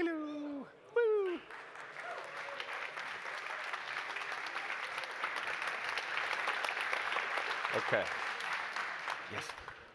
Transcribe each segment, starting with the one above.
Hello. Woo. Okay. Yes.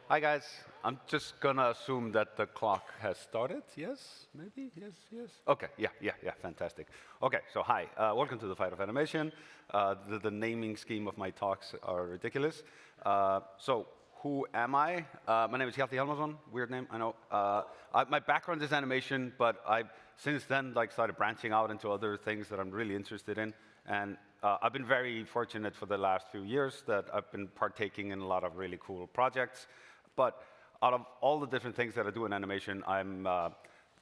Hi, guys. I'm just gonna assume that the clock has started. Yes? Maybe? Yes, yes. Okay, yeah, yeah, yeah, fantastic. Okay, so hi, uh, welcome to the Fight of Animation. Uh, the, the, naming scheme of my talks are ridiculous. Uh, so, who am I? Uh, my name is Hjalti Hjalmarsson, weird name, I know. Uh, I, my background is animation, but I've since then like started branching out into other things that I'm really interested in. And uh, I've been very fortunate for the last few years that I've been partaking in a lot of really cool projects. But out of all the different things that I do in animation, I'm, uh,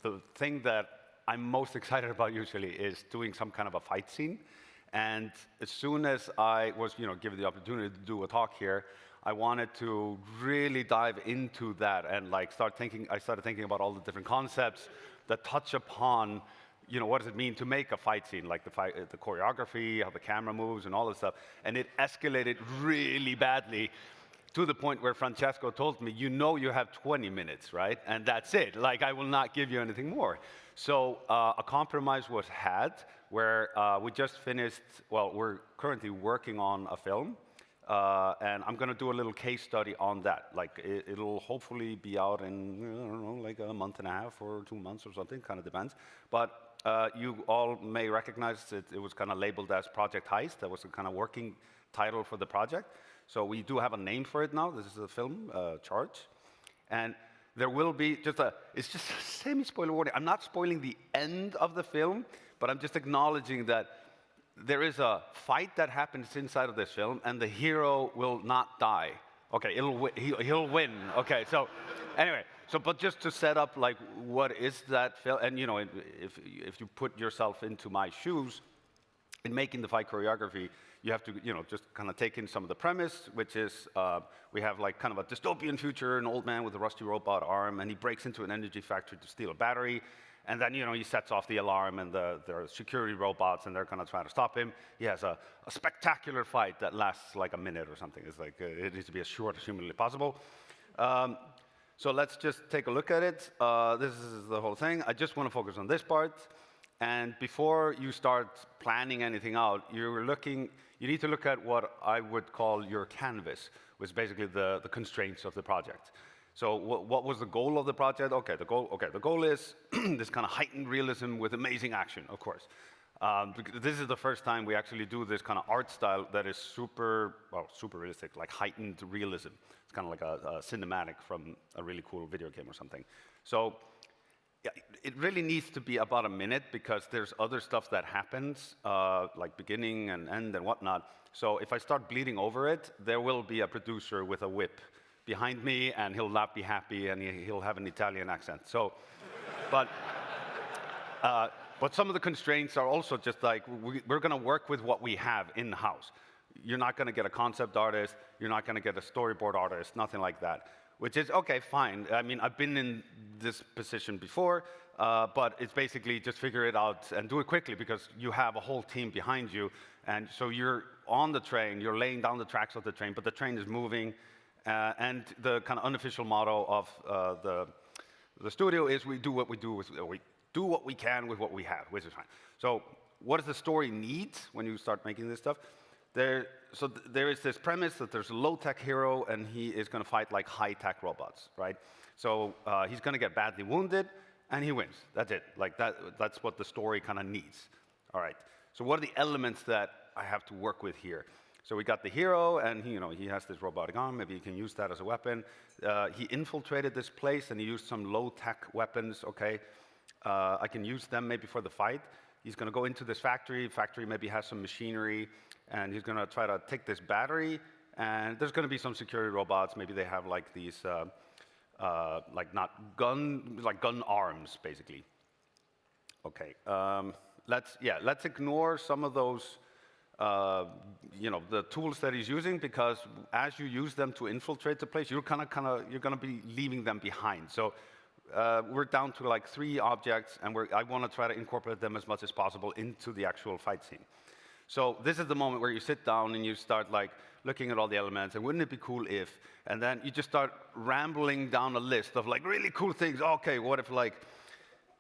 the thing that I'm most excited about usually is doing some kind of a fight scene. And as soon as I was you know, given the opportunity to do a talk here, I wanted to really dive into that and like start thinking, I started thinking about all the different concepts that touch upon you know, what does it mean to make a fight scene, like the, fight, the choreography, how the camera moves, and all this stuff. And it escalated really badly to the point where Francesco told me, you know you have 20 minutes, right? And that's it. Like, I will not give you anything more. So uh, a compromise was had where uh, we just finished, well, we're currently working on a film. Uh, and I'm going to do a little case study on that. Like, it, will hopefully be out in, I don't know, like a month and a half or two months or something, kind of depends. But uh, you all may recognize it, it was kind of labeled as Project Heist. That was the kind of working title for the project. So we do have a name for it now. This is a film, uh, Charge. And there will be just a, it's just a semi-spoiler warning. I'm not spoiling the end of the film, but I'm just acknowledging that there is a fight that happens inside of this film, and the hero will not die. Okay, it'll, he'll, he'll win. Okay, so anyway, so, but just to set up, like, what is that film? And, you know, if, if you put yourself into my shoes, in making the fight choreography, you have to, you know, just kind of take in some of the premise, which is uh, we have like kind of a dystopian future, an old man with a rusty robot arm, and he breaks into an energy factory to steal a battery. And then, you know, he sets off the alarm, and the, there are security robots, and they're to try to stop him. He has a, a, spectacular fight that lasts like a minute or something. It's like, uh, it needs to be as short as humanly possible. Um, so let's just take a look at it. Uh, this is the whole thing. I just want to focus on this part. And before you start planning anything out, you're looking, you need to look at what I would call your canvas, which is basically the, the constraints of the project. So what, was the goal of the project? Okay, the goal, okay, the goal is this kind of heightened realism with amazing action, of course. Um, this is the first time we actually do this kind of art style that is super, well, super realistic, like heightened realism. It's kind of like a, a, cinematic from a really cool video game or something. So yeah, it really needs to be about a minute because there's other stuff that happens, uh, like beginning and end and whatnot. So if I start bleeding over it, there will be a producer with a whip behind me, and he'll not be happy, and he'll have an Italian accent. So, but. Uh, but some of the constraints are also just like, we, are going to work with what we have in-house. You're not going to get a concept artist. You're not going to get a storyboard artist, nothing like that. Which is, OK, fine. I mean, I've been in this position before, uh, but it's basically just figure it out and do it quickly because you have a whole team behind you. And so you're on the train, you're laying down the tracks of the train, but the train is moving. Uh, and the kind of unofficial motto of uh, the, the studio is we do what we do with, we do what we can with what we have, which is fine. So what does the story need when you start making this stuff? There, so th there is this premise that there's a low-tech hero, and he is going to fight like high-tech robots, right? So uh, he's going to get badly wounded, and he wins. That's it. Like that, that's what the story kind of needs. All right. So what are the elements that I have to work with here? So we got the hero, and he, you know, he has this robotic arm. Maybe he can use that as a weapon. Uh, he infiltrated this place, and he used some low-tech weapons. Okay, uh, I can use them maybe for the fight. He's going to go into this factory. Factory maybe has some machinery, and he's going to try to take this battery. And there's going to be some security robots. Maybe they have like these, uh, uh, like not gun, like gun arms, basically. Okay. Um, let's yeah, let's ignore some of those. Uh, you know the tools that he's using because as you use them to infiltrate the place, you're kind of kind of you're going to be leaving them behind. So uh, we're down to like three objects, and I want to try to incorporate them as much as possible into the actual fight scene. So this is the moment where you sit down and you start like looking at all the elements, and wouldn't it be cool if? And then you just start rambling down a list of like really cool things. Okay, what if like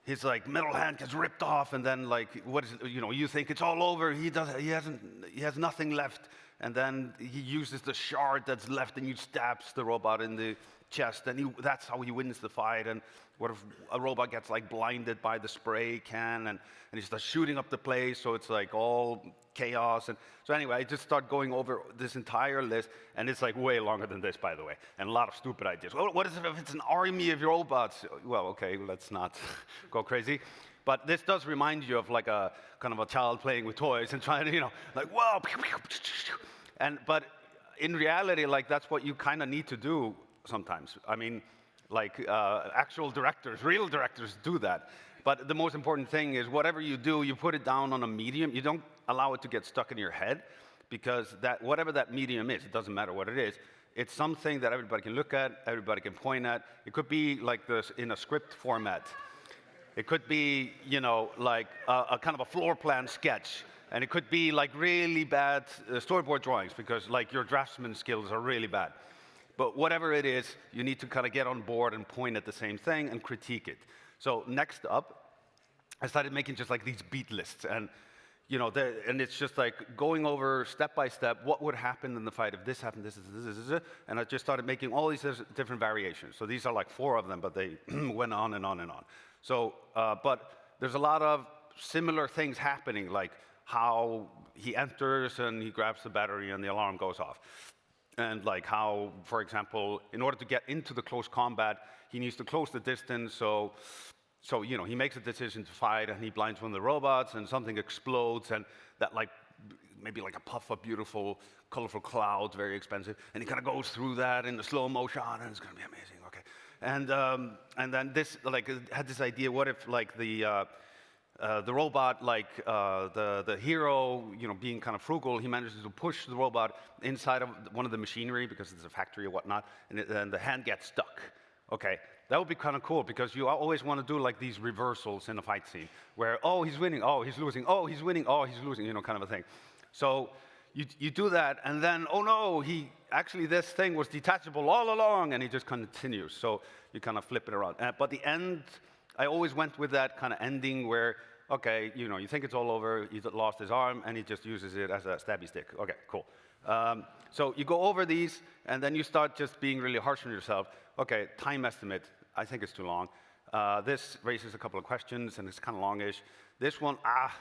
his like middle hand gets ripped off, and then like what is it, you know you think it's all over. He does he hasn't he has nothing left, and then he uses the shard that's left and he stabs the robot in the chest, and he, that's how he wins the fight. And what if a robot gets like blinded by the spray can, and, and he starts shooting up the place, so it's like all chaos. And so anyway, I just start going over this entire list, and it's like way longer than this, by the way, and a lot of stupid ideas. Well, what if it's an army of robots? Well, okay, let's not go crazy. But this does remind you of like a kind of a child playing with toys and trying to, you know, like, whoa, and but in reality, like that's what you kind of need to do sometimes. I mean, like uh, actual directors, real directors do that. But the most important thing is whatever you do, you put it down on a medium. You don't allow it to get stuck in your head because that whatever that medium is, it doesn't matter what it is. It's something that everybody can look at, everybody can point at. It could be like this in a script format. It could be, you know, like a, a kind of a floor plan sketch. And it could be like really bad uh, storyboard drawings because like your draftsman skills are really bad. But whatever it is, you need to kind of get on board and point at the same thing and critique it. So next up, I started making just like these beat lists. And, you know, and it's just like going over step by step what would happen in the fight if this happened, this, this, this, this, and I just started making all these different variations. So these are like four of them, but they went on and on and on. So, uh, but there's a lot of similar things happening, like how he enters and he grabs the battery and the alarm goes off and like how, for example, in order to get into the close combat, he needs to close the distance. So, so you know, he makes a decision to fight, and he blinds one of the robots, and something explodes, and that like maybe like a puff of beautiful, colorful clouds, very expensive, and he kind of goes through that in the slow motion, and it's going to be amazing. And um, and then this like had this idea: what if like the uh, uh, the robot, like uh, the, the hero, you know, being kind of frugal, he manages to push the robot inside of one of the machinery because it's a factory or whatnot, and, and the hand gets stuck. Okay, that would be kind of cool because you always want to do like these reversals in a fight scene where, oh, he's winning, oh, he's losing, oh, he's winning, oh, he's losing, you know, kind of a thing. So you, you do that, and then, oh no, he actually, this thing was detachable all along, and he just continues. So you kind of flip it around. Uh, but the end, I always went with that kind of ending where, okay, you know, you think it's all over, he lost his arm, and he just uses it as a stabby stick. Okay, cool. Um, so you go over these, and then you start just being really harsh on yourself. Okay, time estimate, I think it's too long. Uh, this raises a couple of questions, and it's kind of longish. This one, ah,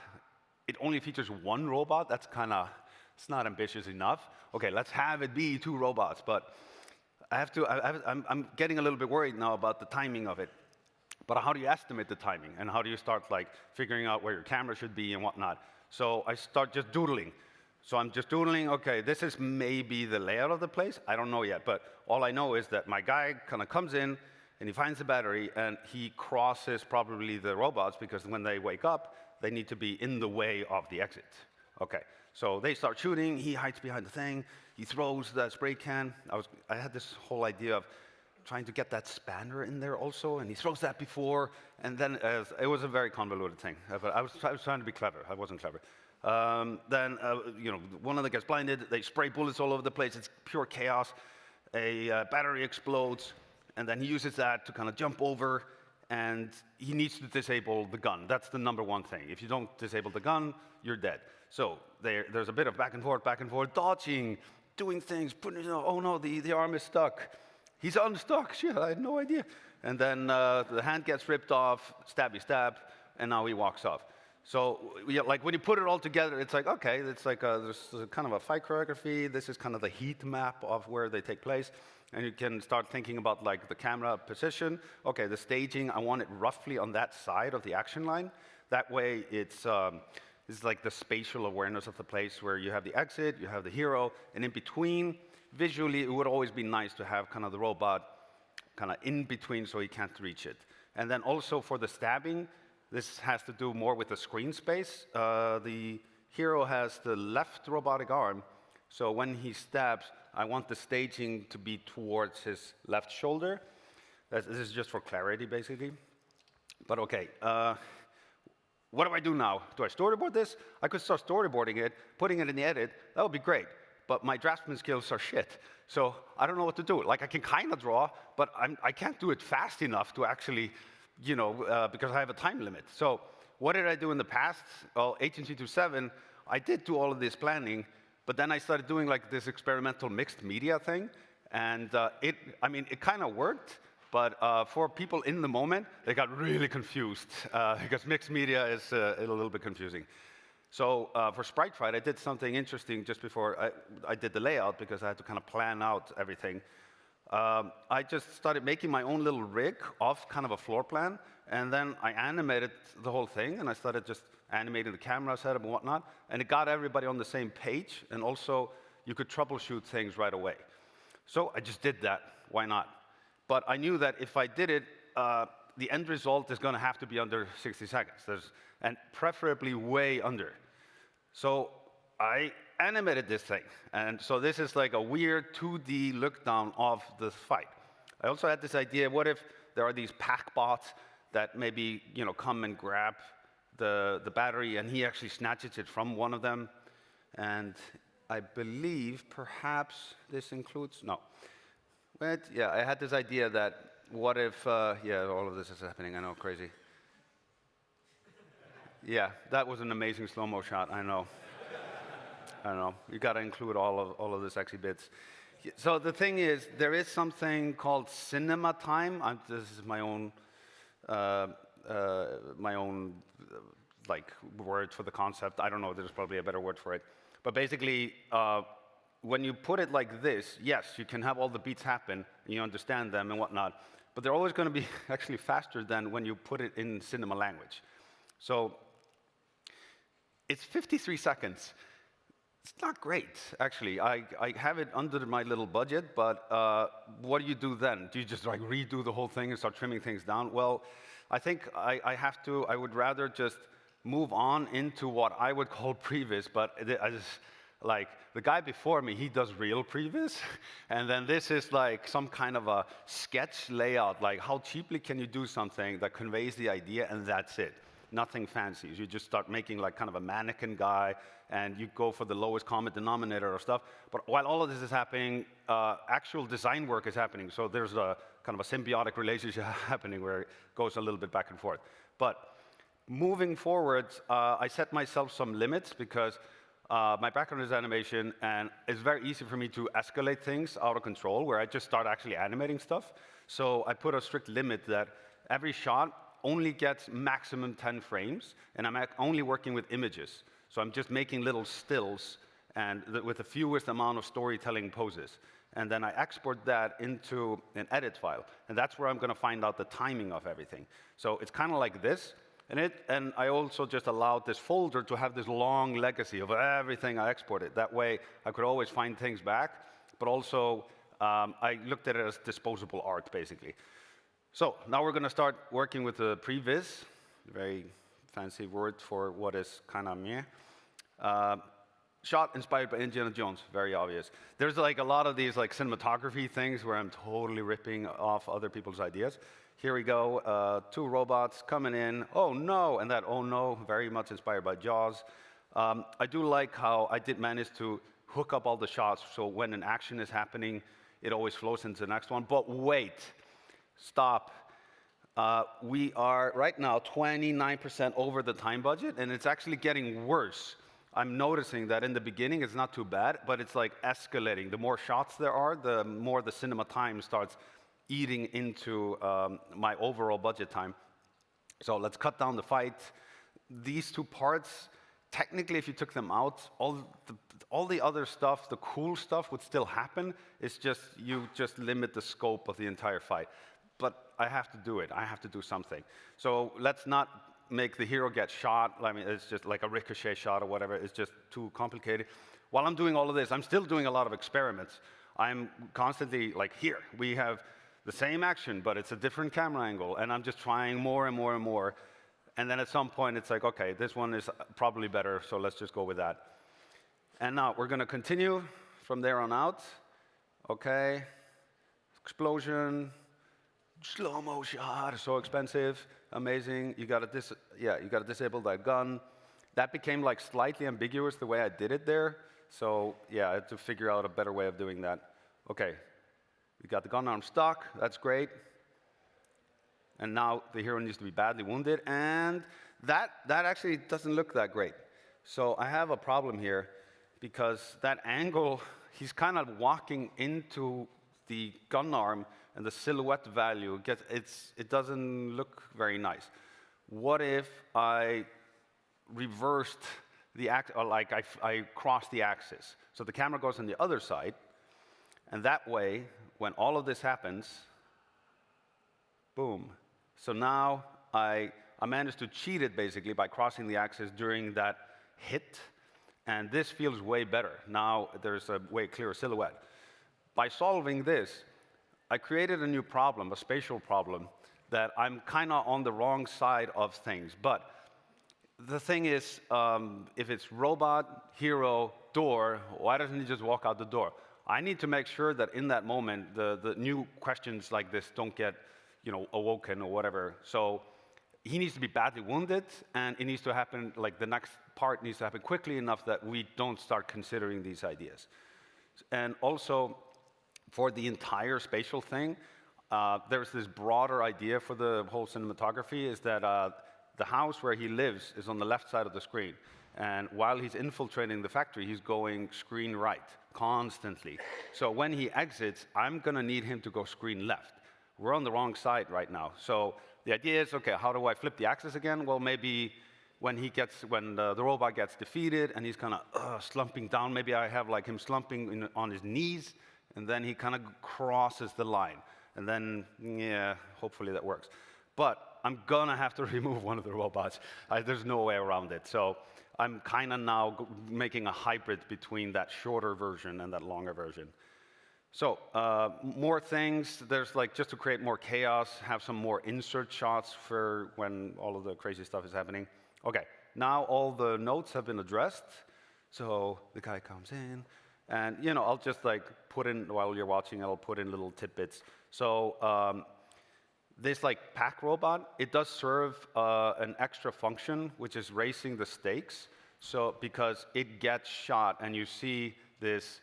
it only features one robot. That's kind of, it's not ambitious enough. Okay, let's have it be two robots, but I have to, I am getting a little bit worried now about the timing of it. But how do you estimate the timing? And how do you start like figuring out where your camera should be and whatnot? So I start just doodling. So I'm just doodling, okay, this is maybe the layout of the place. I don't know yet, but all I know is that my guy kind of comes in and he finds the battery and he crosses probably the robots because when they wake up, they need to be in the way of the exit. Okay, so they start shooting, he hides behind the thing, he throws the spray can. I, was, I had this whole idea of trying to get that spanner in there also, and he throws that before, and then it was a very convoluted thing. Uh, but I was, I was, trying to be clever. I wasn't clever. Um, then, uh, you know, one of them gets blinded. They spray bullets all over the place. It's pure chaos. A uh, battery explodes, and then he uses that to kind of jump over, and he needs to disable the gun. That's the number one thing. If you don't disable the gun, you're dead. So there, there's a bit of back and forth, back and forth, dodging, doing things, putting, oh no, the, the arm is stuck. He's unstuck. Shit, I had no idea. And then uh, the hand gets ripped off, stabby stab, and now he walks off. So, like when you put it all together, it's like, okay, it's like a, there's kind of a fight choreography. This is kind of the heat map of where they take place. And you can start thinking about like the camera position. Okay, the staging, I want it roughly on that side of the action line. That way it's, um, it's like the spatial awareness of the place where you have the exit, you have the hero, and in between, visually, it would always be nice to have kind of the robot kind of in between so he can't reach it. And then also for the stabbing, this has to do more with the screen space. Uh, the hero has the left robotic arm, so when he stabs, I want the staging to be towards his left shoulder. This is just for clarity, basically. But okay, uh, what do I do now? Do I storyboard this? I could start storyboarding it, putting it in the edit. That would be great but my draftsman skills are shit. So I don't know what to do. Like I can kind of draw, but I'm, I can not do it fast enough to actually you know, uh, because I have a time limit. So what did I do in the past? Well, Agent 327, I did do all of this planning, but then I started doing like this experimental mixed media thing. And uh, it, I mean, it kind of worked, but uh, for people in the moment, they got really confused uh, because mixed media is uh, a little bit confusing. So uh, for Sprite Fight, I did something interesting just before I, I, did the layout because I had to kind of plan out everything. Um, I just started making my own little rig off kind of a floor plan, and then I animated the whole thing, and I started just animating the camera setup and whatnot, and it got everybody on the same page, and also you could troubleshoot things right away. So I just did that. Why not? But I knew that if I did it, uh, the end result is going to have to be under 60 seconds, There's, and preferably way under. So I animated this thing. And so this is like a weird 2D look down of the fight. I also had this idea, what if there are these pack bots that maybe you know, come and grab the, the battery and he actually snatches it from one of them. And I believe perhaps this includes, no. But yeah, I had this idea that what if, uh, yeah, all of this is happening, I know, crazy. Yeah, that was an amazing slow-mo shot, I know. I know, you gotta include all of, all of the sexy bits. So the thing is, there is something called cinema time. I'm, this is my own, uh, my own like word for the concept. I don't know, there's probably a better word for it. But basically, uh, when you put it like this, yes, you can have all the beats happen, and you understand them and whatnot, but they're always going to be actually faster than when you put it in cinema language. So it's 53 seconds. It's not great, actually. I, I have it under my little budget, but uh, what do you do then? Do you just like redo the whole thing and start trimming things down? Well, I think I, I have to, I would rather just move on into what I would call previs, but I just, like the guy before me, he does real previs, and then this is like some kind of a sketch layout, like how cheaply can you do something that conveys the idea, and that's it. Nothing fancy. You just start making like kind of a mannequin guy, and you go for the lowest common denominator or stuff. But while all of this is happening, uh, actual design work is happening. So there's a kind of a symbiotic relationship happening where it goes a little bit back and forth. But moving forward, uh, I set myself some limits because uh, my background is animation, and it's very easy for me to escalate things out of control, where I just start actually animating stuff. So I put a strict limit that every shot only gets maximum 10 frames, and I'm only working with images. So I'm just making little stills and with the fewest amount of storytelling poses. And then I export that into an edit file. And that's where I'm going to find out the timing of everything. So it's kind of like this. And, it, and I also just allowed this folder to have this long legacy of everything I exported. That way, I could always find things back, but also um, I looked at it as disposable art, basically. So now we're going to start working with the previs, very fancy word for what is kind of meh. Uh, shot inspired by Indiana Jones, very obvious. There's like a lot of these like cinematography things where I'm totally ripping off other people's ideas. Here we go, uh, two robots coming in. Oh no, and that oh no, very much inspired by Jaws. Um, I do like how I did manage to hook up all the shots so when an action is happening, it always flows into the next one. But wait, stop. Uh, we are right now 29% over the time budget, and it's actually getting worse. I'm noticing that in the beginning it's not too bad, but it's like escalating. The more shots there are, the more the cinema time starts eating into um, my overall budget time. So let's cut down the fight. These two parts, technically, if you took them out, all the, all the other stuff, the cool stuff would still happen. It's just you just limit the scope of the entire fight. But I have to do it. I have to do something. So let's not make the hero get shot. I mean, it's just like a ricochet shot or whatever. It's just too complicated. While I'm doing all of this, I'm still doing a lot of experiments. I'm constantly like, here, we have the same action, but it's a different camera angle, and I'm just trying more and more and more. And then at some point, it's like, okay, this one is probably better, so let's just go with that. And now we're going to continue from there on out. Okay, explosion, slow-mo shot, so expensive, amazing. You got to dis yeah, you got to disable that gun. That became like slightly ambiguous the way I did it there. So yeah, I had to figure out a better way of doing that. Okay, we got the gun arm stuck, that's great. and now the hero needs to be badly wounded, and that, that actually doesn't look that great. So I have a problem here because that angle, he's kind of walking into the gun arm and the silhouette value, gets, it's, it doesn't look very nice. What if I reversed the act, or like I, I crossed the axis? So the camera goes on the other side, and that way, when all of this happens, boom. So now I, I managed to cheat it basically by crossing the axis during that hit, and this feels way better. Now there's a way clearer silhouette. By solving this, I created a new problem, a spatial problem, that I'm kind of on the wrong side of things. But the thing is, um, if it's robot, hero, door, why doesn't he just walk out the door? I need to make sure that in that moment, the, the new questions like this don't get you know, awoken or whatever. So he needs to be badly wounded, and it needs to happen, like the next part needs to happen quickly enough that we don't start considering these ideas. And also, for the entire spatial thing, uh, there's this broader idea for the whole cinematography is that uh, the house where he lives is on the left side of the screen. And while he's infiltrating the factory, he's going screen right constantly. So when he exits, I'm going to need him to go screen left. We're on the wrong side right now. So the idea is, okay, how do I flip the axis again? Well, maybe when he gets, when the, the robot gets defeated and he's kind of uh, slumping down, maybe I have like him slumping in, on his knees, and then he kind of crosses the line. And then, yeah, hopefully that works. But I'm gonna have to remove one of the robots. I, there's no way around it. So I'm kind of now making a hybrid between that shorter version and that longer version. So uh, more things, there's like just to create more chaos, have some more insert shots for when all of the crazy stuff is happening. Okay, now all the notes have been addressed. So the guy comes in, and you know, I'll just like put in, while you're watching, I'll put in little tidbits. So um, this like pack robot, it does serve uh, an extra function, which is raising the stakes. So because it gets shot and you see this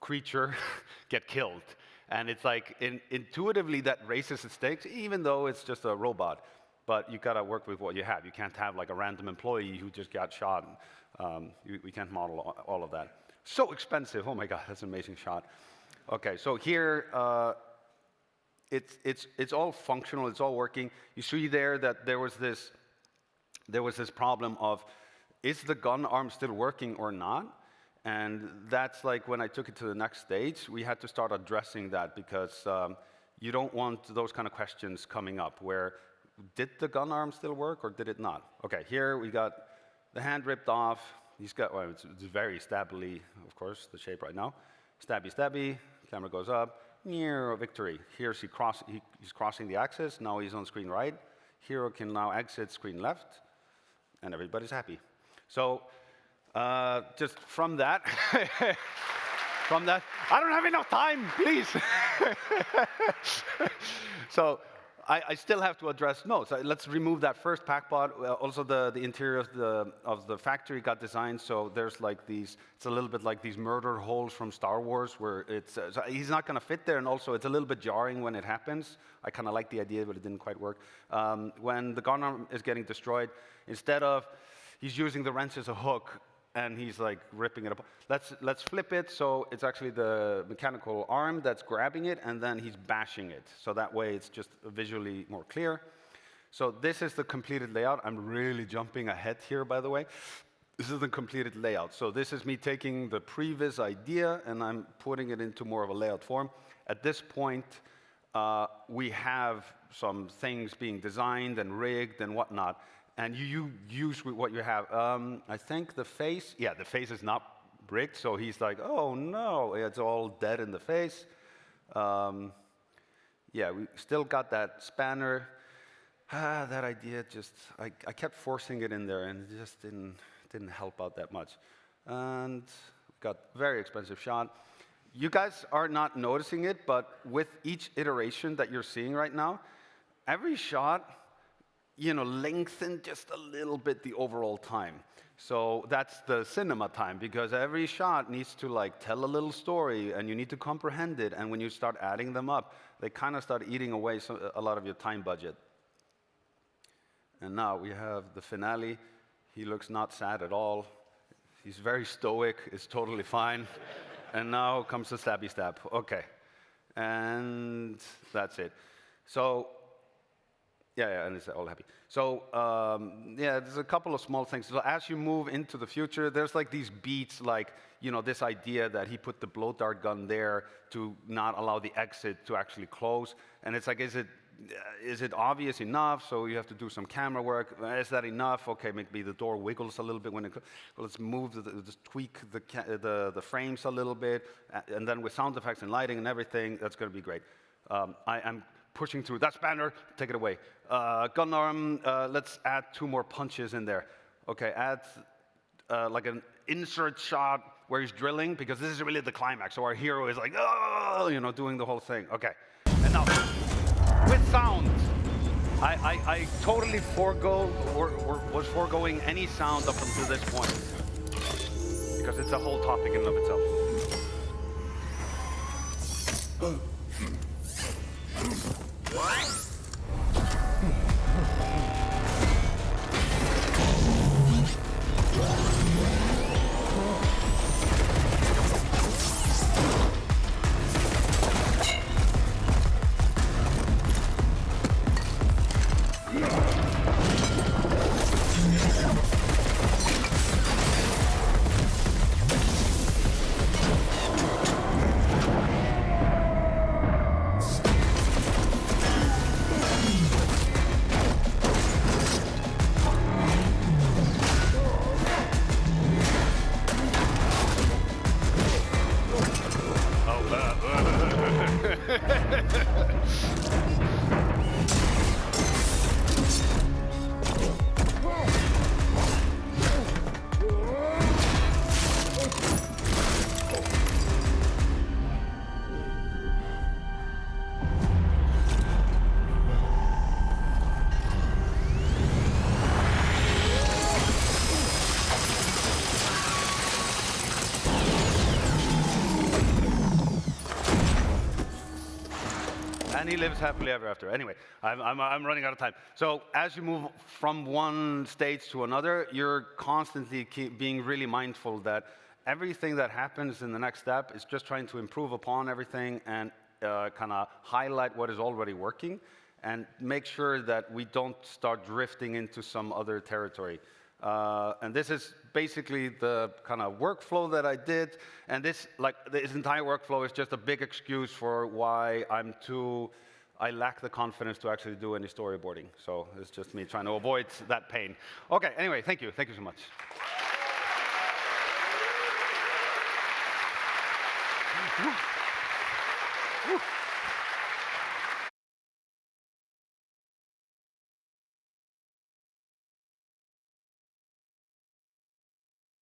creature get killed. And it's like in, intuitively that raises the stakes, even though it's just a robot. But you gotta work with what you have. You can't have like a random employee who just got shot. Um, we can't model all of that. So expensive. Oh my God, that's an amazing shot. Okay, so here, uh, it's, it's, it's all functional, it's all working. You see there that there was this, there was this problem of, is the gun arm still working or not? And that's like when I took it to the next stage, we had to start addressing that because um, you don't want those kind of questions coming up where did the gun arm still work or did it not? Okay, here we got the hand ripped off. He's got, well, it's, it's very stabbly, of course, the shape right now. Stabby, stabby, camera goes up, near victory. Here he cross, he, he's crossing the axis, now he's on screen right. Hero can now exit screen left, and everybody's happy. So uh, just from that, from that, I don't have enough time, please. so I, I, still have to address, no, so let's remove that first packbot. Uh, also, the, the interior of the, of the factory got designed, so there's like these, it's a little bit like these murder holes from Star Wars, where it's, uh, so he's not gonna fit there, and also it's a little bit jarring when it happens. I kind of like the idea, but it didn't quite work. Um, when the gun arm is getting destroyed, instead of, he's using the wrench as a hook, and he's like ripping it up. Let's, let's flip it so it's actually the mechanical arm that's grabbing it and then he's bashing it. So that way it's just visually more clear. So this is the completed layout. I'm really jumping ahead here, by the way. This is the completed layout. So this is me taking the previous idea and I'm putting it into more of a layout form. At this point, uh, we have some things being designed and rigged and whatnot and you, you use what you have. Um, I think the face, yeah, the face is not bricked, so he's like, oh no, it's all dead in the face. Um, yeah, we still got that spanner. Ah, that idea just, I, I kept forcing it in there and it just didn't, didn't help out that much. And got very expensive shot. You guys are not noticing it, but with each iteration that you're seeing right now, every shot you know, lengthen just a little bit the overall time. So that's the cinema time because every shot needs to like tell a little story and you need to comprehend it. And when you start adding them up, they kind of start eating away a lot of your time budget. And now we have the finale. He looks not sad at all. He's very stoic, it's totally fine. and now comes the stabby stab. Okay. And that's it. So yeah, yeah, and it's all happy. So um, yeah, there's a couple of small things. So as you move into the future, there's like these beats, like you know, this idea that he put the blow dart gun there to not allow the exit to actually close, and it's like, is it is it obvious enough? So you have to do some camera work. Is that enough? Okay, maybe the door wiggles a little bit when it. Well, let's move, the, just tweak the, the the frames a little bit, and then with sound effects and lighting and everything, that's going to be great. Um, I am pushing through. That's banner, take it away. Uh, gun arm, uh, let's add two more punches in there. Okay, add uh, like an insert shot where he's drilling, because this is really the climax. So our hero is like, oh, you know, doing the whole thing. Okay, and now, with sound, I, I, I totally forego, or, or was foregoing any sound up until this point, because it's a whole topic in and of itself. What? And he lives happily ever after. Anyway, I'm, I'm, I'm, running out of time. So as you move from one stage to another, you're constantly being really mindful that everything that happens in the next step is just trying to improve upon everything and uh, kind of highlight what is already working and make sure that we don't start drifting into some other territory. Uh, and this is basically the kind of workflow that I did. And this, like, this entire workflow is just a big excuse for why I'm too, I lack the confidence to actually do any storyboarding. So it's just me trying to avoid that pain. Okay, anyway, thank you. Thank you so much.